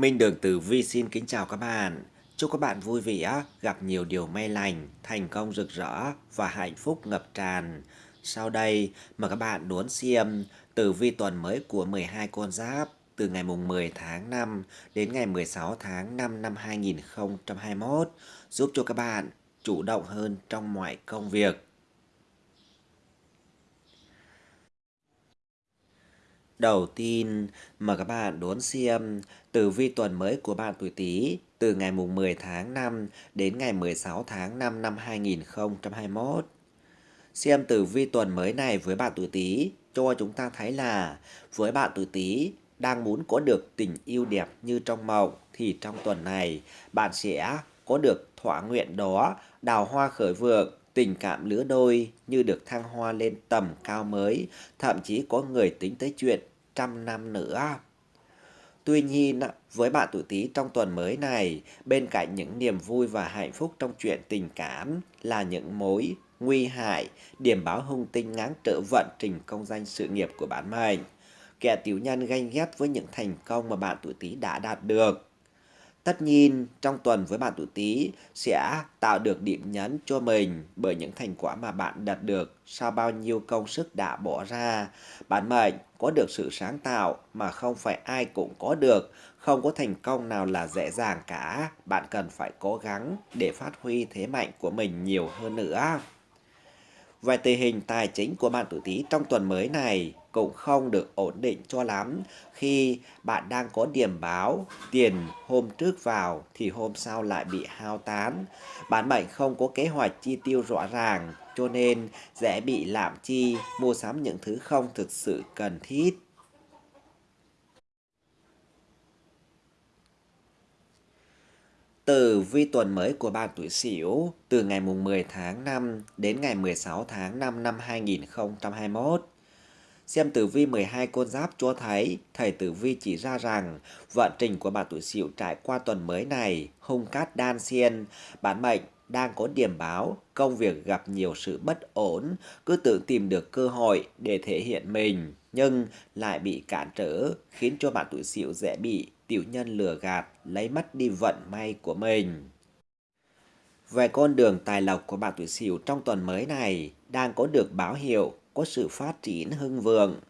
Minh Đường Tử Vi xin kính chào các bạn. Chúc các bạn vui vẻ, gặp nhiều điều may lành, thành công rực rỡ và hạnh phúc ngập tràn. Sau đây, mời các bạn đón xem tử vi tuần mới của 12 con giáp từ ngày mùng 10 tháng 5 đến ngày 16 tháng 5 năm 2021, giúp cho các bạn chủ động hơn trong mọi công việc. Đầu tiên, mời các bạn đón xem tử vi tuần mới của bạn tuổi Tý từ ngày mùng 10 tháng 5 đến ngày 16 tháng 5 năm 2021. Xem tử vi tuần mới này với bạn tuổi Tý cho chúng ta thấy là với bạn tuổi Tý đang muốn có được tình yêu đẹp như trong mộng thì trong tuần này bạn sẽ có được thỏa nguyện đó, đào hoa khởi vượng, tình cảm lứa đôi như được thăng hoa lên tầm cao mới, thậm chí có người tính tới chuyện trăm năm nữa. Tuy nhiên, với bạn tuổi Tý trong tuần mới này, bên cạnh những niềm vui và hạnh phúc trong chuyện tình cảm là những mối nguy hại, điểm báo hung tinh ngáng trở vận trình công danh sự nghiệp của bản mệnh. Kẻ tiểu nhân ganh ghét với những thành công mà bạn tuổi Tý đã đạt được. Tất nhiên, trong tuần với bạn tuổi Tý sẽ tạo được điểm nhấn cho mình bởi những thành quả mà bạn đạt được sau bao nhiêu công sức đã bỏ ra. Bạn mệnh có được sự sáng tạo mà không phải ai cũng có được, không có thành công nào là dễ dàng cả. Bạn cần phải cố gắng để phát huy thế mạnh của mình nhiều hơn nữa. Về tình hình tài chính của bạn tuổi Tý trong tuần mới này cũng không được ổn định cho lắm khi bạn đang có điểm báo tiền hôm trước vào thì hôm sau lại bị hao tán. Bạn mệnh không có kế hoạch chi tiêu rõ ràng cho nên dễ bị lạm chi, mua sắm những thứ không thực sự cần thiết. Từ vi tuần mới của bạn tuổi Sửu từ ngày mùng 10 tháng 5 đến ngày 16 tháng 5 năm 2021. Xem tử vi 12 con giáp cho thấy, thầy tử vi chỉ ra rằng vận trình của bạn tuổi Sửu trải qua tuần mới này hung cát đan xen, bản mệnh đang có điểm báo, công việc gặp nhiều sự bất ổn, cứ tưởng tìm được cơ hội để thể hiện mình, nhưng lại bị cản trở, khiến cho bạn tuổi Sửu dễ bị tiểu nhân lừa gạt, lấy mất đi vận may của mình. Về con đường tài lộc của bạn tuổi Sửu trong tuần mới này đang có được báo hiệu có sự phát triển hưng vượng.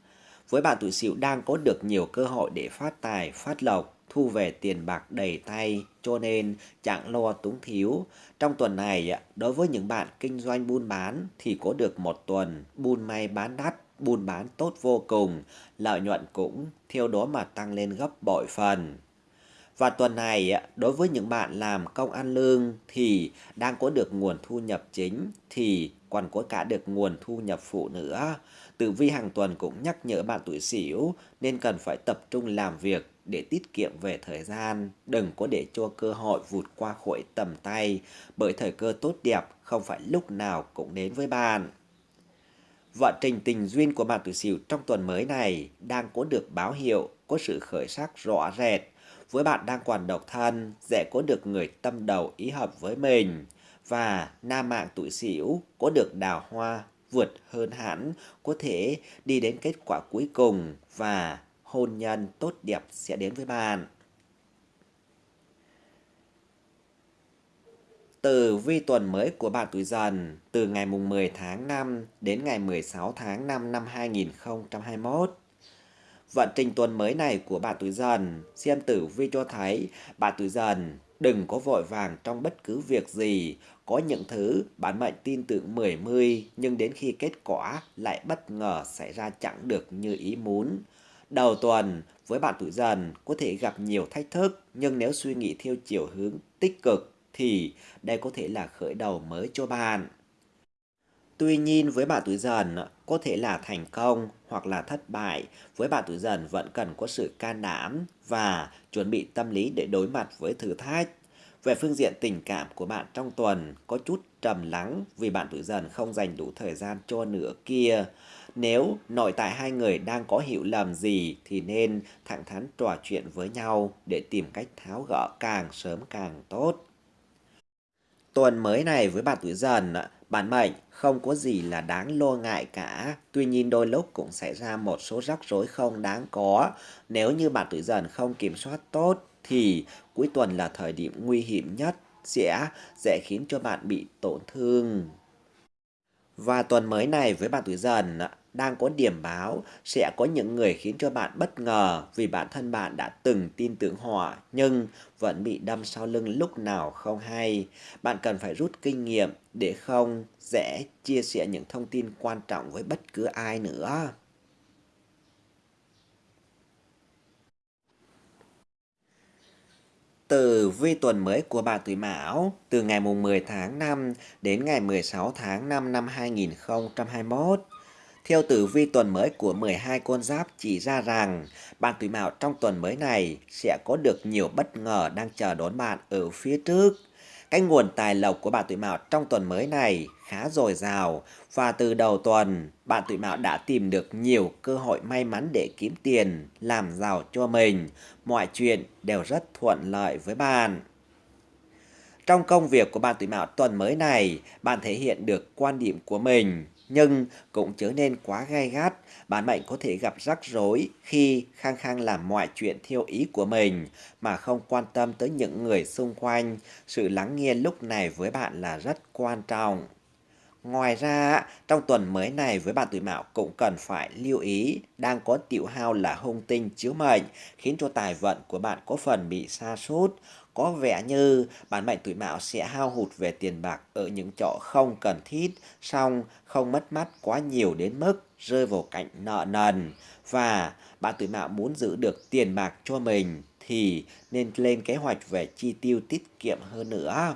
Với bạn tuổi Sửu đang có được nhiều cơ hội để phát tài, phát lộc, thu về tiền bạc đầy tay, cho nên chẳng lo túng thiếu. Trong tuần này, đối với những bạn kinh doanh buôn bán thì có được một tuần buôn may bán đắt, buôn bán tốt vô cùng, lợi nhuận cũng theo đó mà tăng lên gấp bội phần. Và tuần này, đối với những bạn làm công ăn lương thì đang có được nguồn thu nhập chính thì còn có cả được nguồn thu nhập phụ nữa. Tử vi hàng tuần cũng nhắc nhở bạn tuổi Sửu nên cần phải tập trung làm việc để tiết kiệm về thời gian, đừng có để cho cơ hội vụt qua khỏi tầm tay, bởi thời cơ tốt đẹp không phải lúc nào cũng đến với bạn. Vận trình tình duyên của bạn tuổi Sửu trong tuần mới này đang có được báo hiệu có sự khởi sắc rõ rệt. Với bạn đang còn độc thân, dễ có được người tâm đầu ý hợp với mình. Và nam mạng tuổi Sửu có được đào hoa vượt hơn hẳn, có thể đi đến kết quả cuối cùng và hôn nhân tốt đẹp sẽ đến với bạn. Từ vi tuần mới của bạn tuổi dần từ ngày mùng 10 tháng 5 đến ngày 16 tháng 5 năm 2021. Vận trình tuần mới này của bạn tuổi dần, xem tử vi cho thấy bạn tuổi dần đừng có vội vàng trong bất cứ việc gì. Có những thứ bạn mệnh tin tưởng mười mươi nhưng đến khi kết quả lại bất ngờ xảy ra chẳng được như ý muốn. Đầu tuần, với bạn tuổi dần có thể gặp nhiều thách thức, nhưng nếu suy nghĩ theo chiều hướng tích cực thì đây có thể là khởi đầu mới cho bạn. Tuy nhiên với bạn tuổi dần có thể là thành công hoặc là thất bại, với bạn tuổi dần vẫn cần có sự can đảm và chuẩn bị tâm lý để đối mặt với thử thách. Về phương diện tình cảm của bạn trong tuần có chút trầm lắng vì bạn tuổi dần không dành đủ thời gian cho nửa kia. Nếu nội tại hai người đang có hiểu lầm gì thì nên thẳng thắn trò chuyện với nhau để tìm cách tháo gỡ càng sớm càng tốt. Tuần mới này với bạn tuổi dần, bản mệnh không có gì là đáng lo ngại cả. Tuy nhiên đôi lúc cũng xảy ra một số rắc rối không đáng có nếu như bạn tuổi dần không kiểm soát tốt thì cuối tuần là thời điểm nguy hiểm nhất, sẽ dễ khiến cho bạn bị tổn thương. Và tuần mới này với bạn tuổi dần đang có điểm báo sẽ có những người khiến cho bạn bất ngờ vì bản thân bạn đã từng tin tưởng họ nhưng vẫn bị đâm sau lưng lúc nào không hay. Bạn cần phải rút kinh nghiệm để không dễ chia sẻ những thông tin quan trọng với bất cứ ai nữa. Từ vi tuần mới của bà tuổi Mão, từ ngày mùng 10 tháng 5 đến ngày 16 tháng 5 năm 2021. Theo tử vi tuần mới của 12 con giáp chỉ ra rằng bạn tuổi Mão trong tuần mới này sẽ có được nhiều bất ngờ đang chờ đón bạn ở phía trước. Cái nguồn tài lộc của bạn tuổi Mão trong tuần mới này khá dồi dào và từ đầu tuần bạn tuổi Mão đã tìm được nhiều cơ hội may mắn để kiếm tiền, làm giàu cho mình. Mọi chuyện đều rất thuận lợi với bạn. Trong công việc của bạn tuổi Mão tuần mới này, bạn thể hiện được quan điểm của mình, nhưng cũng trở nên quá gai gắt, bạn mệnh có thể gặp rắc rối khi khăng khăng làm mọi chuyện theo ý của mình mà không quan tâm tới những người xung quanh. Sự lắng nghe lúc này với bạn là rất quan trọng. Ngoài ra, trong tuần mới này với bạn tuổi mão cũng cần phải lưu ý đang có tiểu hao là hung tinh chiếu mệnh khiến cho tài vận của bạn có phần bị sa sút có vẻ như bản mệnh tuổi mão sẽ hao hụt về tiền bạc ở những chỗ không cần thiết, song không mất mát quá nhiều đến mức rơi vào cảnh nợ nần. Và bạn tuổi mão muốn giữ được tiền bạc cho mình thì nên lên kế hoạch về chi tiêu tiết kiệm hơn nữa.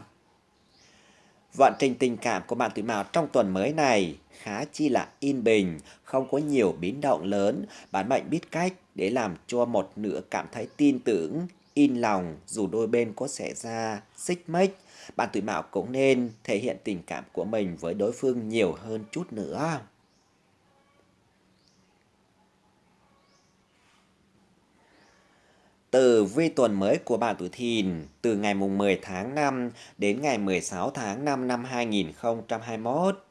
Vận trình tình cảm của bạn tuổi mão trong tuần mới này khá chi là yên bình, không có nhiều biến động lớn. Bạn mệnh biết cách để làm cho một nửa cảm thấy tin tưởng, in lòng dù đôi bên có xảy ra xích mích. Bạn tuổi mão cũng nên thể hiện tình cảm của mình với đối phương nhiều hơn chút nữa. Từ vi tuần mới của bạn tuổi thìn từ ngày mùng 10 tháng 5 đến ngày 16 tháng 5 năm 2021.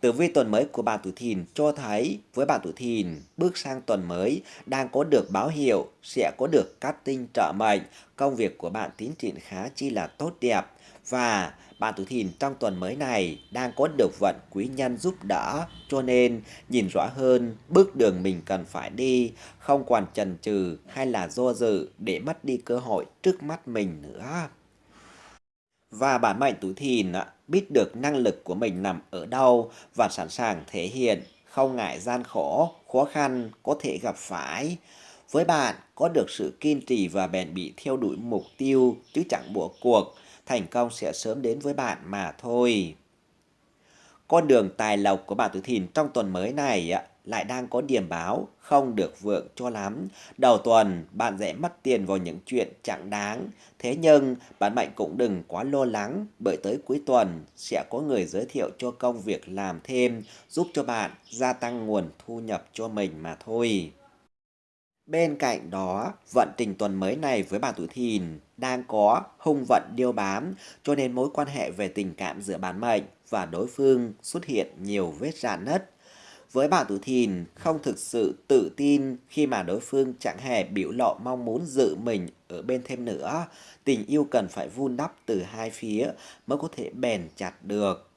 Tử vi tuần mới của bạn tuổi thìn cho thấy với bạn tuổi thìn bước sang tuần mới đang có được báo hiệu sẽ có được cát tinh trợ mệnh, công việc của bạn tiến triển khá chi là tốt đẹp và bạn tuổi thìn trong tuần mới này đang có được vận quý nhân giúp đỡ cho nên nhìn rõ hơn bước đường mình cần phải đi, không còn chần chừ hay là do dự để mất đi cơ hội trước mắt mình nữa. Và bản mệnh tuổi thìn biết được năng lực của mình nằm ở đâu và sẵn sàng thể hiện, không ngại gian khổ, khó khăn có thể gặp phải. Với bạn, có được sự kiên trì và bền bỉ theo đuổi mục tiêu chứ chẳng bỏ cuộc, thành công sẽ sớm đến với bạn mà thôi. Con đường tài lộc của bạn tuổi thìn trong tuần mới này lại đang có điểm báo không được vượng cho lắm. Đầu tuần, bạn dễ mất tiền vào những chuyện chẳng đáng. Thế nhưng, bạn mạnh cũng đừng quá lo lắng, bởi tới cuối tuần sẽ có người giới thiệu cho công việc làm thêm, giúp cho bạn gia tăng nguồn thu nhập cho mình mà thôi. Bên cạnh đó, vận trình tuần mới này với bạn tuổi thìn đang có hung vận điêu bám, cho nên mối quan hệ về tình cảm giữa bản mệnh và đối phương xuất hiện nhiều vết rạn nứt. Với bạn tuổi thìn không thực sự tự tin khi mà đối phương chẳng hề biểu lộ mong muốn giữ mình ở bên thêm nữa. Tình yêu cần phải vun đắp từ hai phía mới có thể bền chặt được.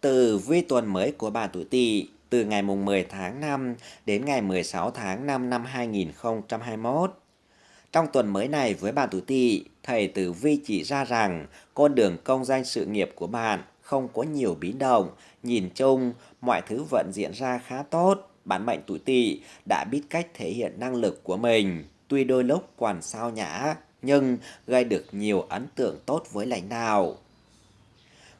Từ vi tuần mới của bà tuổi Tỵ từ ngày mùng 10 tháng 5 đến ngày 16 tháng 5 năm 2021. Trong tuần mới này với bà tuổi Tỵ, thầy Tử Vi chỉ ra rằng con đường công danh sự nghiệp của bạn không có nhiều biến động, nhìn chung mọi thứ vẫn diễn ra khá tốt. Bản mệnh tuổi Tỵ đã biết cách thể hiện năng lực của mình, tuy đôi lúc còn sao nhã nhưng gây được nhiều ấn tượng tốt với lãnh đạo.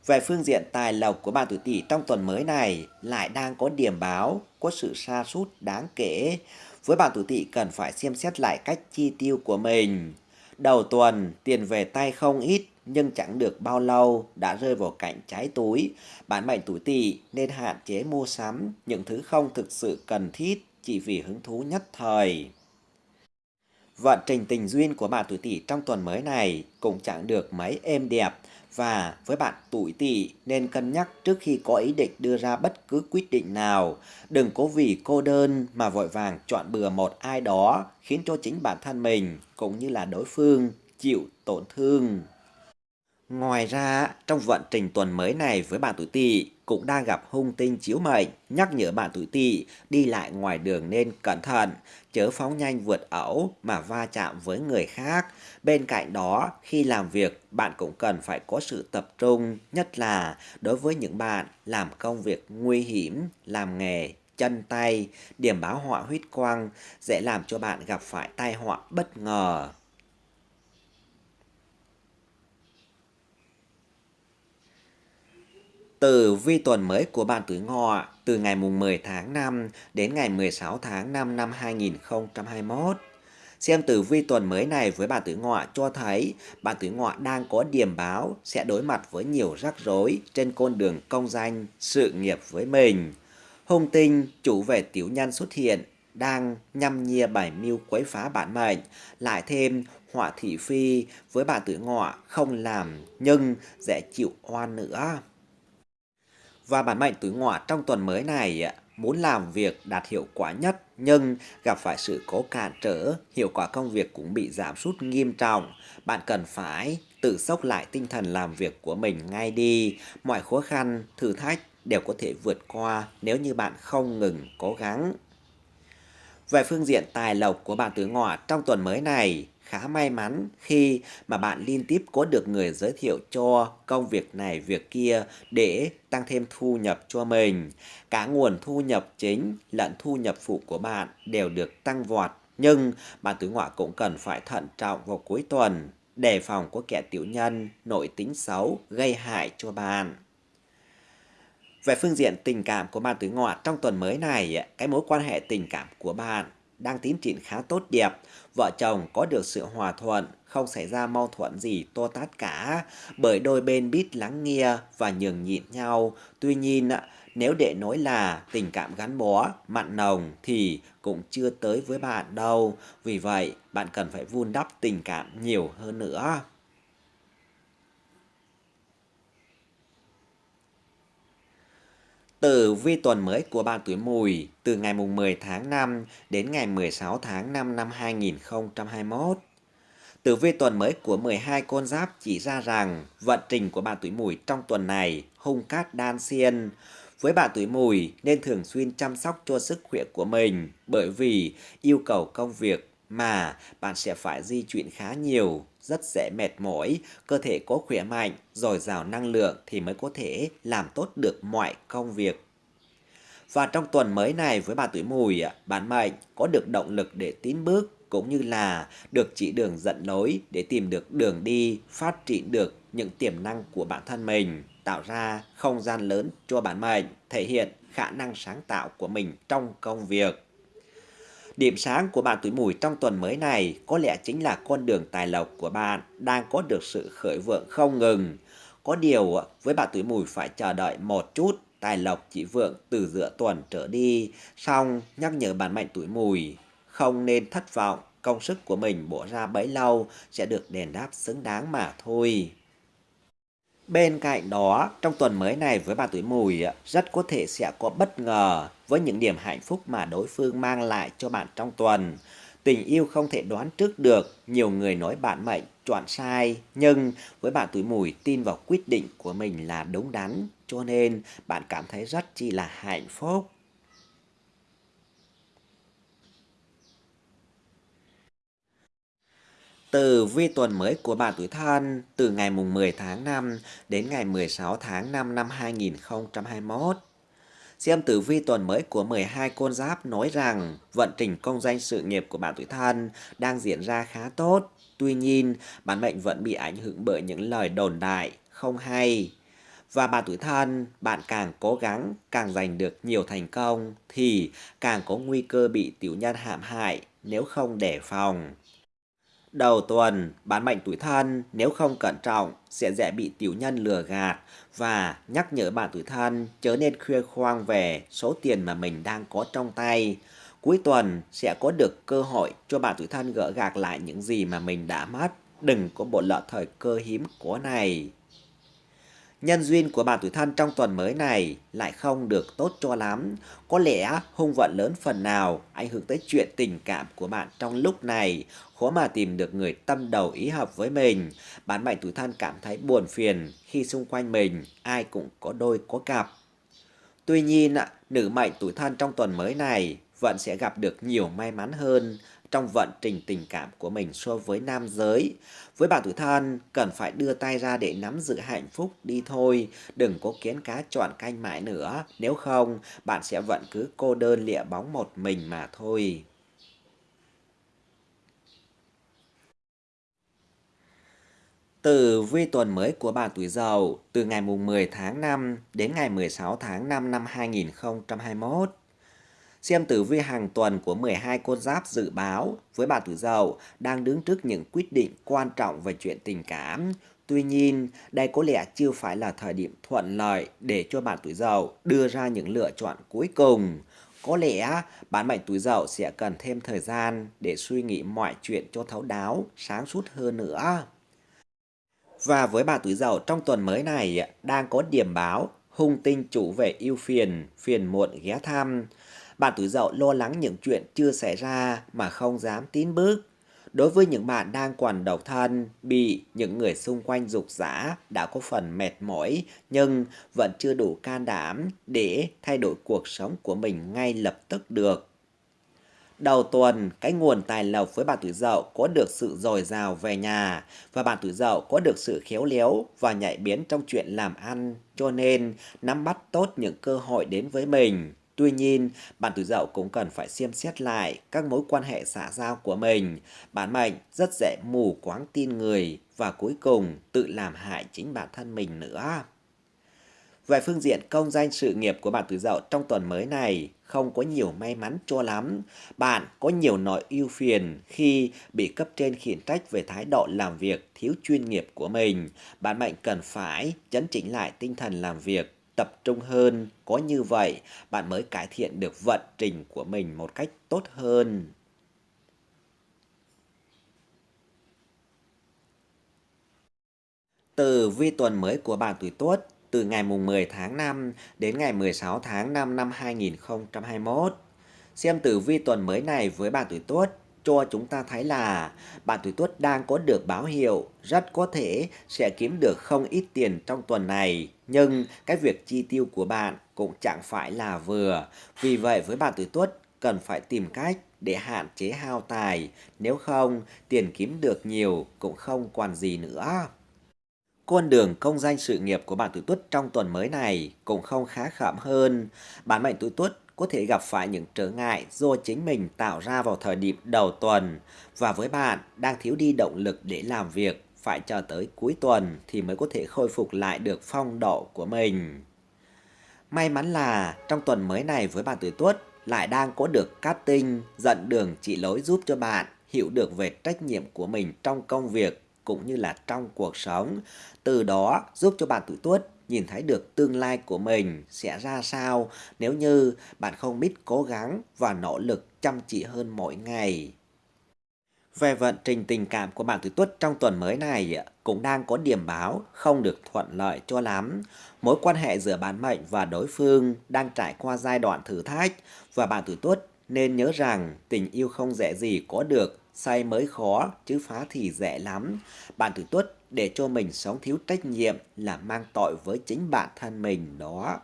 Về phương diện tài lộc của bạn tuổi Tỵ trong tuần mới này lại đang có điểm báo, có sự sa sút đáng kể. Với bạn tuổi Tỵ cần phải xem xét lại cách chi tiêu của mình. Đầu tuần, tiền về tay không ít, nhưng chẳng được bao lâu đã rơi vào cảnh trái túi. Bạn mệnh tuổi Tỵ nên hạn chế mua sắm những thứ không thực sự cần thiết chỉ vì hứng thú nhất thời. Vận trình tình duyên của bạn tuổi Tỵ trong tuần mới này cũng chẳng được mấy êm đẹp và với bạn tuổi Tỵ nên cân nhắc trước khi có ý định đưa ra bất cứ quyết định nào. Đừng cố vì cô đơn mà vội vàng chọn bừa một ai đó khiến cho chính bản thân mình cũng như là đối phương chịu tổn thương. Ngoài ra, trong vận trình tuần mới này với bạn tuổi Tỵ cũng đang gặp hung tinh chiếu mệnh, nhắc nhở bạn tuổi Tỵ đi lại ngoài đường nên cẩn thận, chớ phóng nhanh vượt ẩu mà va chạm với người khác. Bên cạnh đó, khi làm việc, bạn cũng cần phải có sự tập trung, nhất là đối với những bạn làm công việc nguy hiểm, làm nghề chân tay, điểm báo họa huyết quang dễ làm cho bạn gặp phải tai họa bất ngờ. Tử vi tuần mới của bạn tuổi ngọ từ ngày mùng 10 tháng 5 đến ngày 16 tháng 5 năm 2021. Xem tử vi tuần mới này với bạn tuổi ngọ cho thấy bạn tuổi ngọ đang có điểm báo sẽ đối mặt với nhiều rắc rối trên con đường công danh, sự nghiệp với mình. Hung tinh, chủ về tiểu nhân xuất hiện, đang nhăm nhia bảy mưu quấy phá bản mệnh, lại thêm họa thị phi với bạn tuổi ngọ không làm nhưng dễ chịu oan nữa. Và bản mệnh tuổi ngọ trong tuần mới này muốn làm việc đạt hiệu quả nhất nhưng gặp phải sự cố cản trở, hiệu quả công việc cũng bị giảm sút nghiêm trọng. Bạn cần phải tự sốc lại tinh thần làm việc của mình ngay đi. Mọi khó khăn, thử thách đều có thể vượt qua nếu như bạn không ngừng cố gắng. Về phương diện tài lộc của bạn tuổi ngọ trong tuần mới này, khá may mắn khi mà bạn liên tiếp có được người giới thiệu cho công việc này việc kia để tăng thêm thu nhập cho mình. Cả nguồn thu nhập chính lẫn thu nhập phụ của bạn đều được tăng vọt. Nhưng bạn tuổi ngọ cũng cần phải thận trọng vào cuối tuần, đề phòng có kẻ tiểu nhân, nội tính xấu gây hại cho bạn. Về phương diện tình cảm của bạn tuổi ngọ trong tuần mới này, cái mối quan hệ tình cảm của bạn đang tiến triển khá tốt đẹp. Vợ chồng có được sự hòa thuận, không xảy ra mâu thuẫn gì to tát cả, bởi đôi bên biết lắng nghe và nhường nhịn nhau. Tuy nhiên, nếu để nói là tình cảm gắn bó, mặn nồng thì cũng chưa tới với bạn đâu. Vì vậy, bạn cần phải vun đắp tình cảm nhiều hơn nữa. Tử vi tuần mới của bạn tuổi mùi từ ngày mùng 10 tháng 5 đến ngày 16 tháng 5 năm 2021. Tử vi tuần mới của 12 con giáp chỉ ra rằng vận trình của bạn tuổi mùi trong tuần này hung cát đan xiên. Với bạn tuổi mùi nên thường xuyên chăm sóc cho sức khỏe của mình bởi vì yêu cầu công việc mà bạn sẽ phải di chuyển khá nhiều, rất dễ mệt mỏi, cơ thể có khỏe mạnh, dồi dào năng lượng thì mới có thể làm tốt được mọi công việc. Và trong tuần mới này với bà tuổi mùi, bạn mệnh có được động lực để tiến bước cũng như là được chỉ đường dẫn lối để tìm được đường đi, phát triển được những tiềm năng của bản thân mình, tạo ra không gian lớn cho bản mệnh, thể hiện khả năng sáng tạo của mình trong công việc. Điểm sáng của bạn tuổi mùi trong tuần mới này có lẽ chính là con đường tài lộc của bạn đang có được sự khởi vượng không ngừng. Có điều ờ, với bạn tuổi mùi phải chờ đợi một chút, tài lộc chỉ vượng từ giữa tuần trở đi. Xong nhắc nhở bản mệnh tuổi mùi không nên thất vọng, công sức của mình bỏ ra bấy lâu sẽ được đền đáp xứng đáng mà thôi. Bên cạnh đó, trong tuần mới này với bạn tuổi mùi ờ, rất có thể sẽ có bất ngờ với những điểm hạnh phúc mà đối phương mang lại cho bạn trong tuần. Tình yêu không thể đoán trước được, nhiều người nói bạn mệnh chọn sai, nhưng với bạn tuổi mùi tin vào quyết định của mình là đúng đắn, cho nên bạn cảm thấy rất chi là hạnh phúc. Từ vi tuần mới của bạn tuổi thân từ ngày mùng 10 tháng 5 đến ngày 16 tháng 5 năm 2021. Xem tử vi tuần mới của 12 con giáp nói rằng vận trình công danh sự nghiệp của bạn tuổi thân đang diễn ra khá tốt. Tuy nhiên, bản mệnh vẫn bị ảnh hưởng bởi những lời đồn đại không hay. Và bạn tuổi thân, bạn càng cố gắng, càng giành được nhiều thành công thì càng có nguy cơ bị tiểu nhân hãm hại nếu không đề phòng. Đầu tuần, bán mệnh tuổi thân nếu không cẩn trọng sẽ dễ bị tiểu nhân lừa gạt và nhắc nhở bạn tuổi thân chớ nên khuya khoang về số tiền mà mình đang có trong tay. Cuối tuần sẽ có được cơ hội cho bạn tuổi thân gỡ gạc lại những gì mà mình đã mất. Đừng có bộ lỡ thời cơ hiếm có này. Nhân duyên của bạn tuổi thân trong tuần mới này lại không được tốt cho lắm. Có lẽ hung vận lớn phần nào ảnh hưởng tới chuyện tình cảm của bạn trong lúc này. Khó mà tìm được người tâm đầu ý hợp với mình. Bạn mệnh tuổi thân cảm thấy buồn phiền khi xung quanh mình ai cũng có đôi có cặp. Tuy nhiên, nữ mệnh tuổi thân trong tuần mới này vẫn sẽ gặp được nhiều may mắn hơn trong vận trình tình cảm của mình so với nam giới. Với bạn tuổi thân, cần phải đưa tay ra để nắm giữ hạnh phúc đi thôi, đừng có kiến cá chọn canh mãi nữa, nếu không bạn sẽ vẫn cứ cô đơn lịa bóng một mình mà thôi. Từ vi tuần mới của bạn tuổi Dậu từ ngày mùng 10 tháng 5 đến ngày 16 tháng 5 năm 2021. Xem tử vi hàng tuần của 12 con giáp dự báo với bạn tuổi Dậu đang đứng trước những quyết định quan trọng về chuyện tình cảm. Tuy nhiên, đây có lẽ chưa phải là thời điểm thuận lợi để cho bạn tuổi Dậu đưa ra những lựa chọn cuối cùng. Có lẽ bạn mệnh tuổi Dậu sẽ cần thêm thời gian để suy nghĩ mọi chuyện cho thấu đáo, sáng suốt hơn nữa. Và với bạn tuổi Dậu trong tuần mới này đang có điểm báo hung tinh chủ về yêu phiền, phiền muộn ghé thăm. Bạn tuổi dậu lo lắng những chuyện chưa xảy ra mà không dám tiến bước. Đối với những bạn đang còn độc thân, bị những người xung quanh dục giả đã có phần mệt mỏi nhưng vẫn chưa đủ can đảm để thay đổi cuộc sống của mình ngay lập tức được. Đầu tuần, cái nguồn tài lộc với bạn tuổi dậu có được sự dồi dào về nhà và bạn tuổi dậu có được sự khéo léo và nhạy biến trong chuyện làm ăn, cho nên nắm bắt tốt những cơ hội đến với mình. Tuy nhiên, bạn tuổi dậu cũng cần phải xem xét lại các mối quan hệ xã giao của mình. Bản mệnh rất dễ mù quáng tin người và cuối cùng tự làm hại chính bản thân mình nữa. Về phương diện công danh sự nghiệp của bạn tuổi dậu trong tuần mới này không có nhiều may mắn cho lắm. Bạn có nhiều nỗi ưu phiền khi bị cấp trên khiển trách về thái độ làm việc thiếu chuyên nghiệp của mình. Bạn mệnh cần phải chấn chỉnh lại tinh thần làm việc tập trung hơn, có như vậy bạn mới cải thiện được vận trình của mình một cách tốt hơn. Từ vi tuần mới của bạn tuổi Tuất từ ngày mùng 10 tháng 5 đến ngày 16 tháng 5 năm 2021. Xem tử vi tuần mới này với bạn tuổi Tuất cho chúng ta thấy là bạn tuổi tuất đang có được báo hiệu rất có thể sẽ kiếm được không ít tiền trong tuần này. Nhưng cái việc chi tiêu của bạn cũng chẳng phải là vừa. Vì vậy với bạn tuổi tuất cần phải tìm cách để hạn chế hao tài. Nếu không, tiền kiếm được nhiều cũng không còn gì nữa. Con đường công danh sự nghiệp của bạn tuổi tuất trong tuần mới này cũng không khá khẩm hơn. Bản mệnh tuổi tuất có thể gặp phải những trở ngại do chính mình tạo ra vào thời điểm đầu tuần và với bạn đang thiếu đi động lực để làm việc, phải chờ tới cuối tuần thì mới có thể khôi phục lại được phong độ của mình. May mắn là trong tuần mới này với bạn tuổi tuất lại đang có được cát tinh dẫn đường chỉ lối giúp cho bạn hiểu được về trách nhiệm của mình trong công việc cũng như là trong cuộc sống. Từ đó giúp cho bạn tuổi tuất nhìn thấy được tương lai của mình sẽ ra sao nếu như bạn không biết cố gắng và nỗ lực chăm chỉ hơn mỗi ngày. Về vận trình tình cảm của bạn tuổi tuất trong tuần mới này cũng đang có điểm báo không được thuận lợi cho lắm. Mối quan hệ giữa bạn mệnh và đối phương đang trải qua giai đoạn thử thách và bạn tuổi tuất nên nhớ rằng tình yêu không dễ gì có được, say mới khó chứ phá thì dễ lắm. Bạn tuổi tuất để cho mình sống thiếu trách nhiệm là mang tội với chính bản thân mình đó.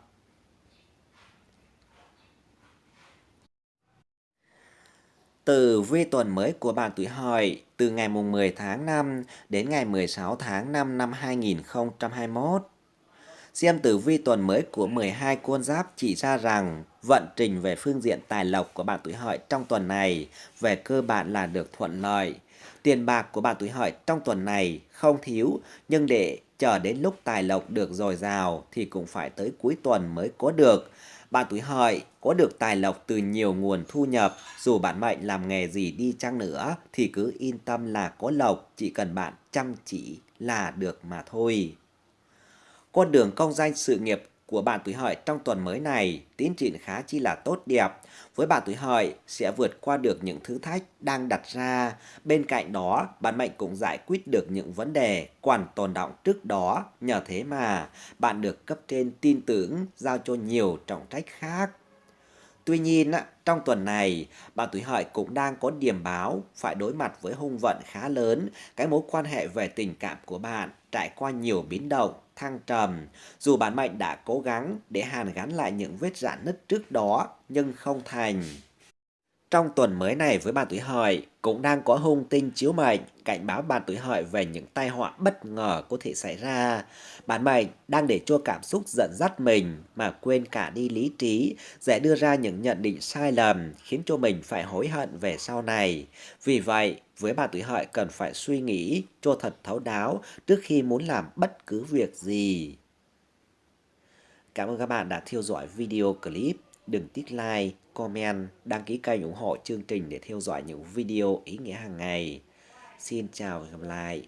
Từ vi tuần mới của bạn tuổi hợi từ ngày mùng 10 tháng 5 đến ngày 16 tháng 5 năm 2021. Xem tử vi tuần mới của 12 con giáp chỉ ra rằng vận trình về phương diện tài lộc của bạn tuổi hợi trong tuần này về cơ bản là được thuận lợi. Tiền bạc của bạn tuổi hợi trong tuần này không thiếu, nhưng để chờ đến lúc tài lộc được dồi dào thì cũng phải tới cuối tuần mới có được. Bạn tuổi hợi có được tài lộc từ nhiều nguồn thu nhập, dù bạn mệnh làm nghề gì đi chăng nữa thì cứ yên tâm là có lộc, chỉ cần bạn chăm chỉ là được mà thôi. Con đường công danh sự nghiệp của bạn tuổi hợi trong tuần mới này tiến triển khá chi là tốt đẹp. Với bạn tuổi hợi sẽ vượt qua được những thử thách đang đặt ra. Bên cạnh đó, bạn mệnh cũng giải quyết được những vấn đề còn tồn động trước đó. Nhờ thế mà bạn được cấp trên tin tưởng giao cho nhiều trọng trách khác. Tuy nhiên, trong tuần này, bạn tuổi hợi cũng đang có điểm báo phải đối mặt với hung vận khá lớn. Cái mối quan hệ về tình cảm của bạn trải qua nhiều biến động, thăng trầm. Dù bản mệnh đã cố gắng để hàn gắn lại những vết rạn nứt trước đó, nhưng không thành. Trong tuần mới này với bạn tuổi hợi cũng đang có hung tinh chiếu mệnh cảnh báo bạn tuổi hợi về những tai họa bất ngờ có thể xảy ra. Bạn mệnh đang để cho cảm xúc giận dắt mình mà quên cả đi lý trí, dễ đưa ra những nhận định sai lầm khiến cho mình phải hối hận về sau này. Vì vậy, với bạn tuổi hợi cần phải suy nghĩ cho thật thấu đáo trước khi muốn làm bất cứ việc gì. Cảm ơn các bạn đã theo dõi video clip. Đừng tiếc like, comment, đăng ký kênh ủng hộ chương trình để theo dõi những video ý nghĩa hàng ngày. Xin chào và hẹn gặp lại.